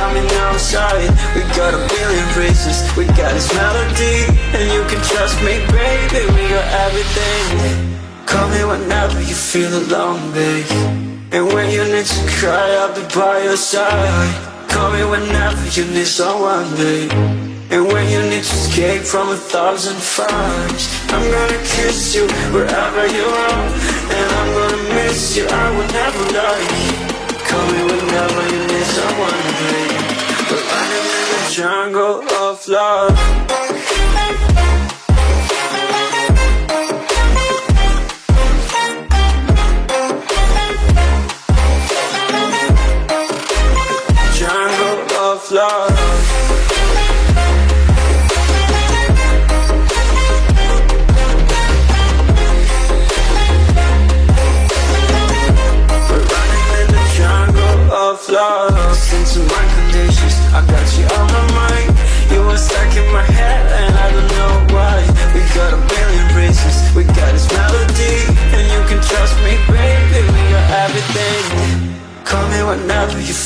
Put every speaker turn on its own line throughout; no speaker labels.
coming outside We got a billion races, we got this melody And you can trust me, baby, we got everything. Call me whenever you feel alone, babe. And when you need to cry, I'll be by your side. Call me whenever you need someone, babe. And when you need to escape from a thousand fires I'm gonna kiss you wherever you are. And I'm gonna miss you, I will never lie. Call me whenever you need someone, babe jungle of love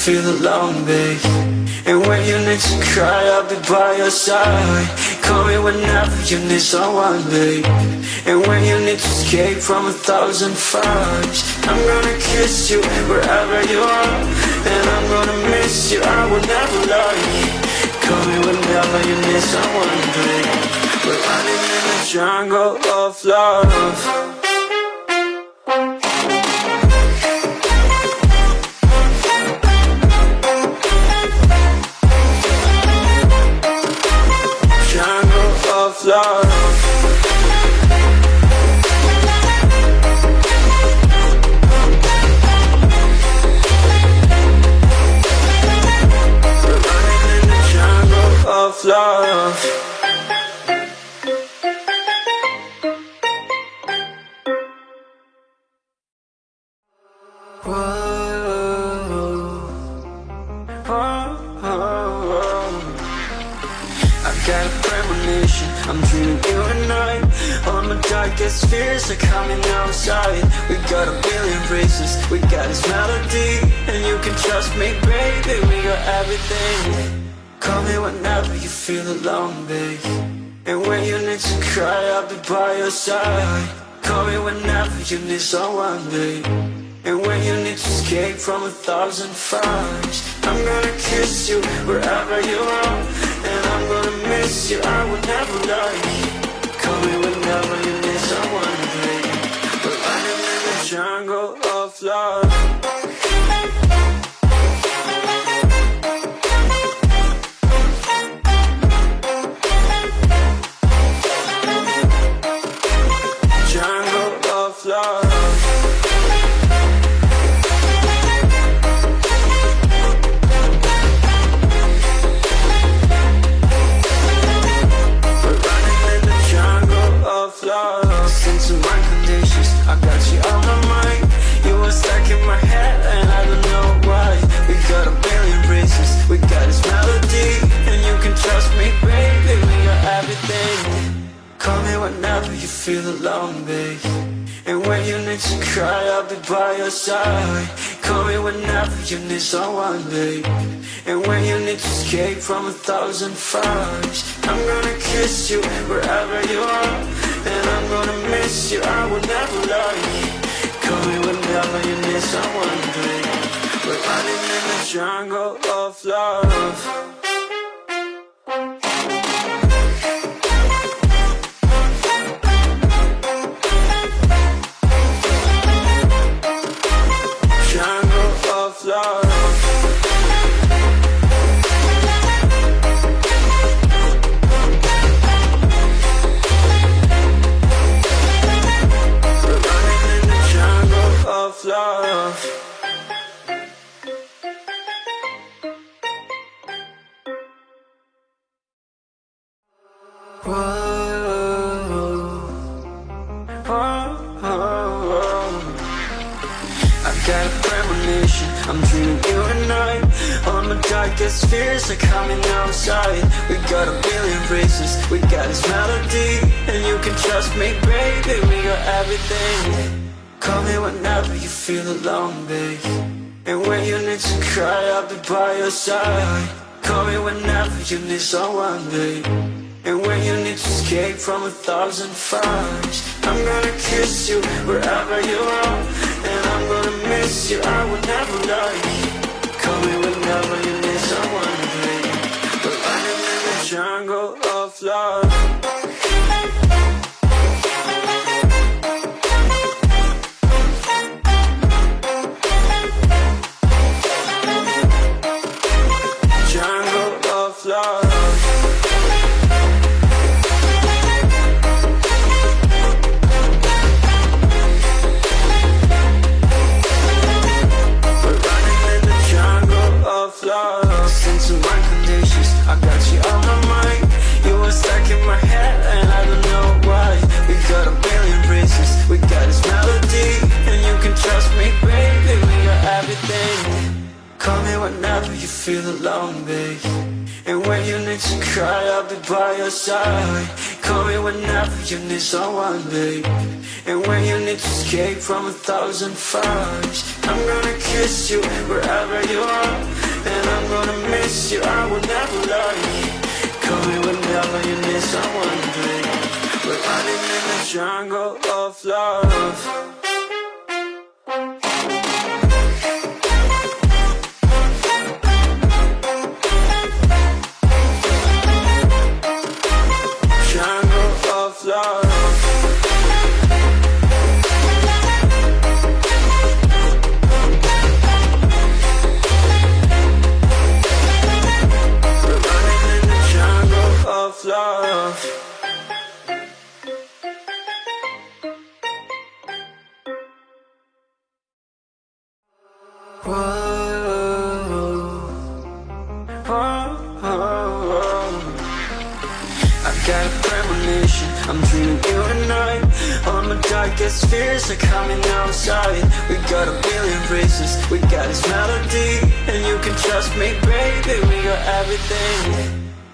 feel alone, babe. And when you need to cry, I'll be by your side. Call me whenever you need someone, babe. And when you need to escape from a thousand fires I'm gonna kiss you wherever you are. And I'm gonna miss you, I will never lie. Call me whenever you need someone, babe. We're running in the jungle of love I got a premonition, I'm dreaming you and I. All my darkest fears are coming outside. We got a billion races, we got this melody. And you can trust me, baby, we got everything. Call me whenever you feel alone, babe. And when you need to cry, I'll be by your side. Call me whenever you need someone, babe. And when you need to escape from a thousand fires I'm gonna kiss you wherever you are And I'm gonna miss you, I will never lie love Listen to my conditions, I got you on my mind. You were stuck in my head and I don't know why. We got a billion reasons, we got this melody And you can trust me, baby, we got everything. Call me whenever you feel alone, babe. And when you need to cry, I'll be by your side. Call me whenever you need someone, babe. And when you need to escape from a thousand fires I'm gonna kiss you wherever you are And I'm gonna miss you, I will never lie Call me whenever you need someone, babe We're running in the jungle of love I got a premonition, I'm dreaming you I. All my darkest fears are coming outside. We got a billion races, we got this melody. And you can trust me, baby, we got everything. Call me whenever you feel alone, babe. And when you need to cry, I'll be by your side. Call me whenever you need someone, babe And when you need to escape from a thousand fires I'm gonna kiss you wherever you are. And I'm gonna miss you, I will never lie you need someone, babe And when you need to escape from a thousand fires I'm gonna kiss you wherever you are. And I'm gonna miss you, I will never lie. Call me whenever you need someone, babe. We're running in the jungle of love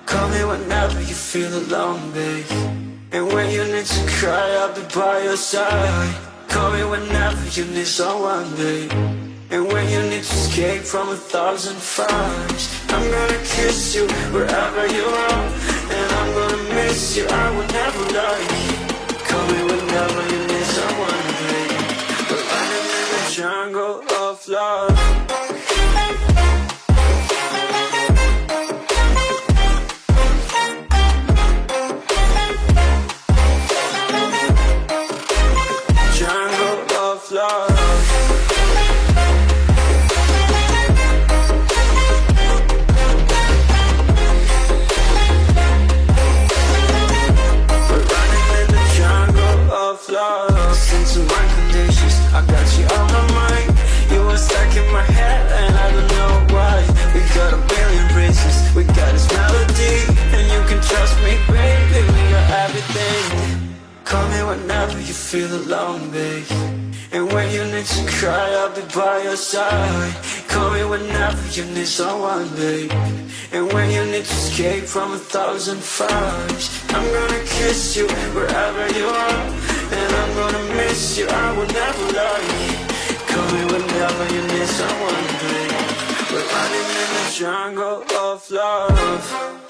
Call me whenever you feel alone, babe. And when you need to cry, I'll be by your side. Call me whenever you need someone, babe. And when you need to escape from a thousand fires I'm gonna kiss you wherever you are. And I'm gonna miss you, I will never lie. Call me whenever you need someone, babe. We're running in the jungle of love And when you need to cry, I'll be by your side. Call me whenever you need someone, babe. And when you need to escape from a thousand fires I'm gonna kiss you wherever you are. And I'm gonna miss you, I will never lie. Call me whenever you need someone, babe. We're running in the jungle of love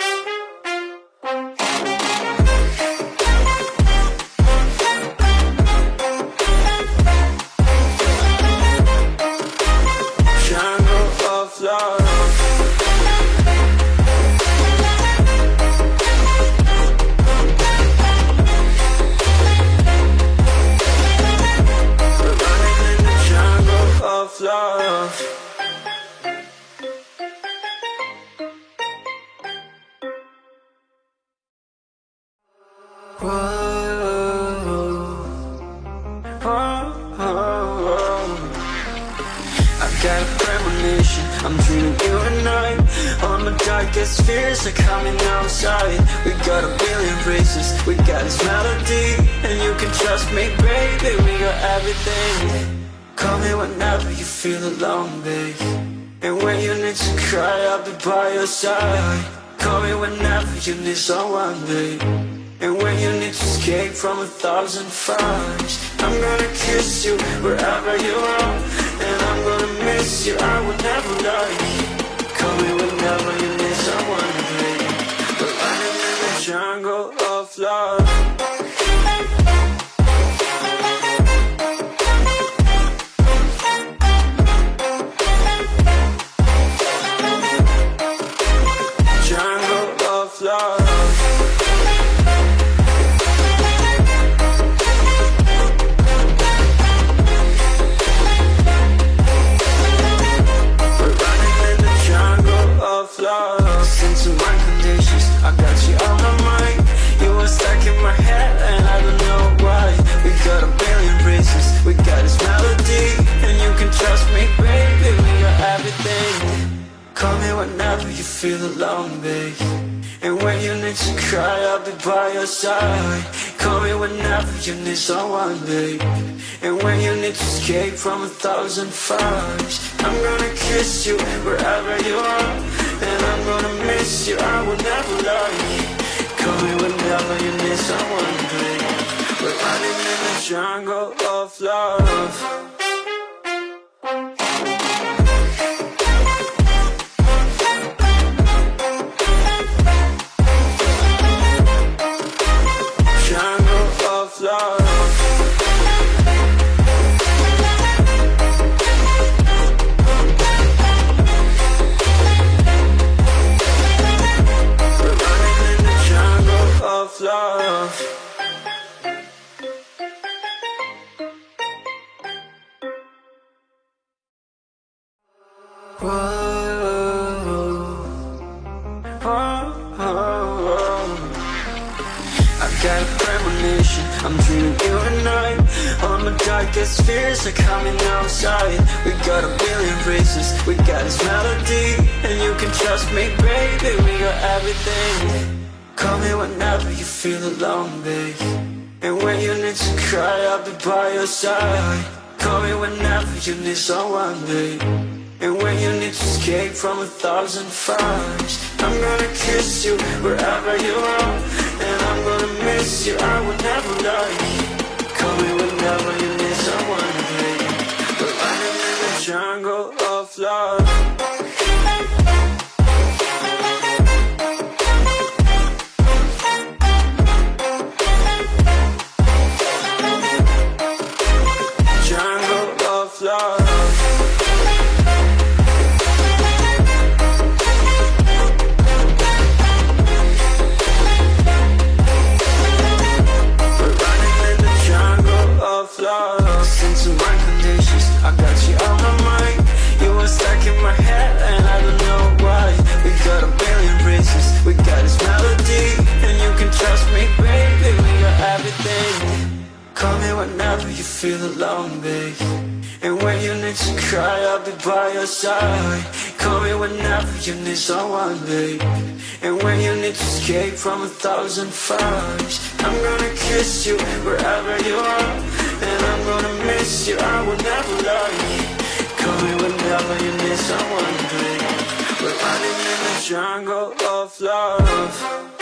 darkest fears are coming outside We got a billion reasons, we got this melody And you can trust me, baby, we got everything. Call me whenever you feel alone, babe. And when you need to cry, I'll be by your side. Call me whenever you need someone, babe. And when you need to escape from a thousand fires I'm gonna kiss you wherever you are. And I'm gonna miss you, I will never lie. Call me whenever you the jungle of love feel alone, babe And when you need to cry, I'll be by your side. Call me whenever you need someone, babe. And when you need to escape from a thousand fires I'm gonna kiss you wherever you are. And I'm gonna miss you, I will never lie. Call me whenever you need someone, babe. We're running in the jungle of love My darkest fears are coming outside. We got a billion reasons, we got this melody And you can trust me, baby, we got everything. Call me whenever you feel alone, babe. And when you need to cry, I'll be by your side. Call me whenever you need someone, babe. And when you need to escape from a thousand fires I'm gonna kiss you wherever you are. And I'm gonna miss you, I will never lie alone, babe And when you need to cry, I'll be by your side. Call me whenever you need someone, babe. And when you need to escape from a thousand fires I'm gonna kiss you wherever you are. And I'm gonna miss you, I will never lie. Call me whenever you need someone, babe. We're running in the jungle of love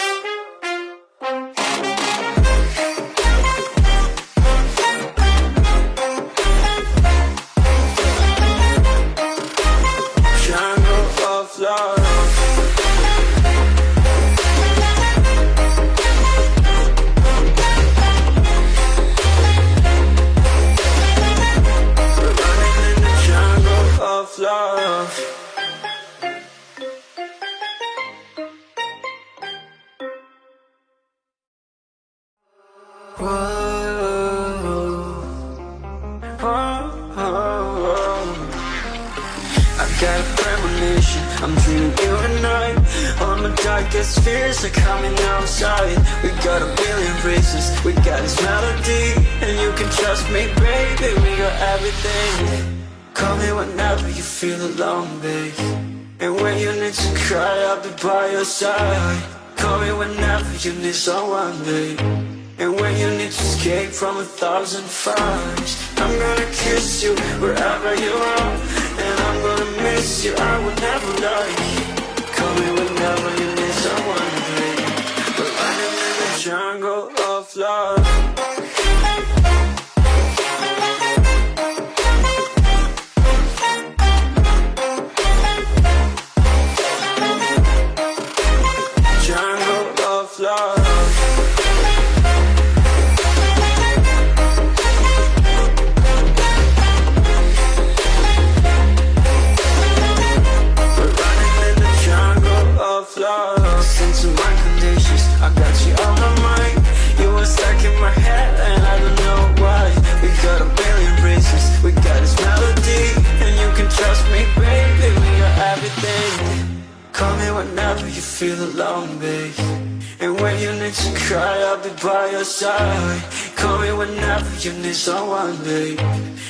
I'm dreaming you and I All my darkest fears are coming outside. We got a billion reasons, we got this melody And you can trust me, baby, we got everything. Call me whenever you feel alone, babe. And when you need to cry, I'll be by your side. Call me whenever you need someone, babe. And when you need to escape from a thousand fires I'm gonna kiss you wherever you are miss you, I will never lie Call me whenever you need someone, babe.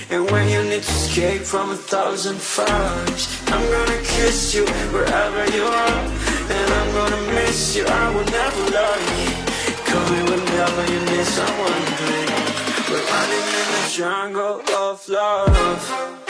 And when you need to escape from a thousand fires, I'm gonna kiss you wherever you are. And I'm gonna miss you, I will never lie. Call me whenever you need someone, babe. We're running in the jungle of love.